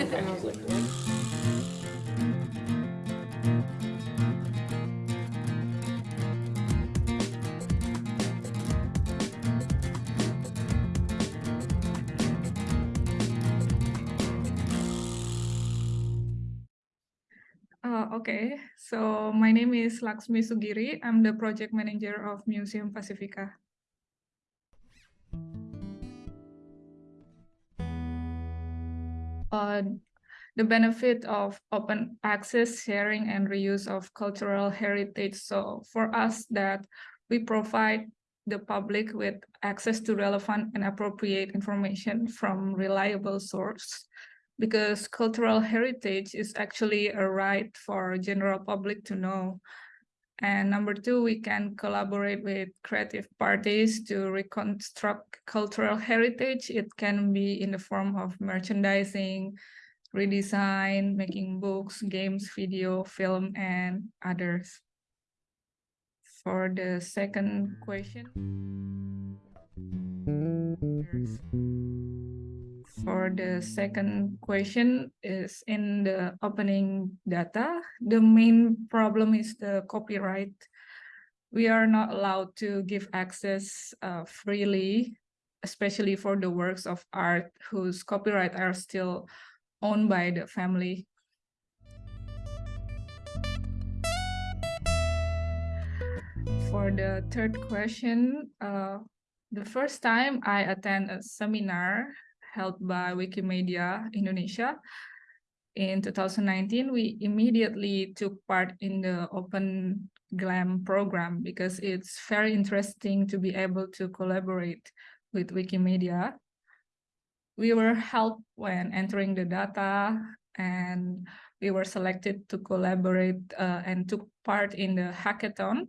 Uh, okay, so my name is Laksmi Sugiri. I'm the project manager of Museum Pacifica. Uh, the benefit of open access, sharing, and reuse of cultural heritage. So for us that we provide the public with access to relevant and appropriate information from reliable source because cultural heritage is actually a right for general public to know. And number two, we can collaborate with creative parties to reconstruct cultural heritage. It can be in the form of merchandising, redesign, making books, games, video, film, and others. For the second question, for the second question is in the opening data. The main problem is the copyright. We are not allowed to give access uh, freely, especially for the works of art whose copyright are still owned by the family. For the third question, uh, the first time I attend a seminar held by Wikimedia Indonesia in 2019, we immediately took part in the Open GLAM program because it's very interesting to be able to collaborate with Wikimedia. We were helped when entering the data and we were selected to collaborate uh, and took part in the hackathon.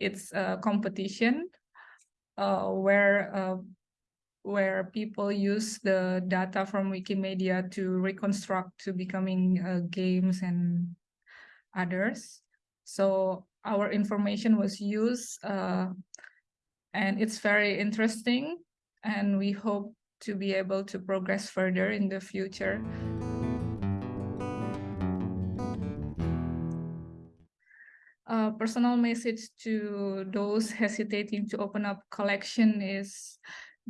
It's a competition uh, where uh, where people use the data from Wikimedia to reconstruct to becoming uh, games and others. So our information was used uh, and it's very interesting and we hope to be able to progress further in the future. A personal message to those hesitating to open up collection is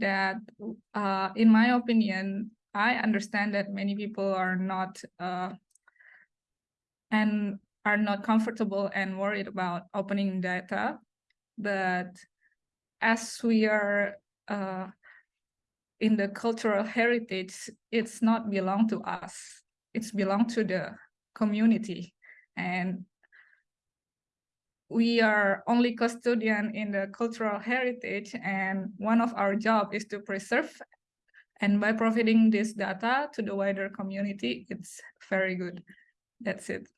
that uh, in my opinion, I understand that many people are not uh, and are not comfortable and worried about opening data, but as we are uh, in the cultural heritage, it's not belong to us. It's belong to the community. And we are only custodian in the cultural heritage and one of our job is to preserve and by providing this data to the wider community it's very good. That's it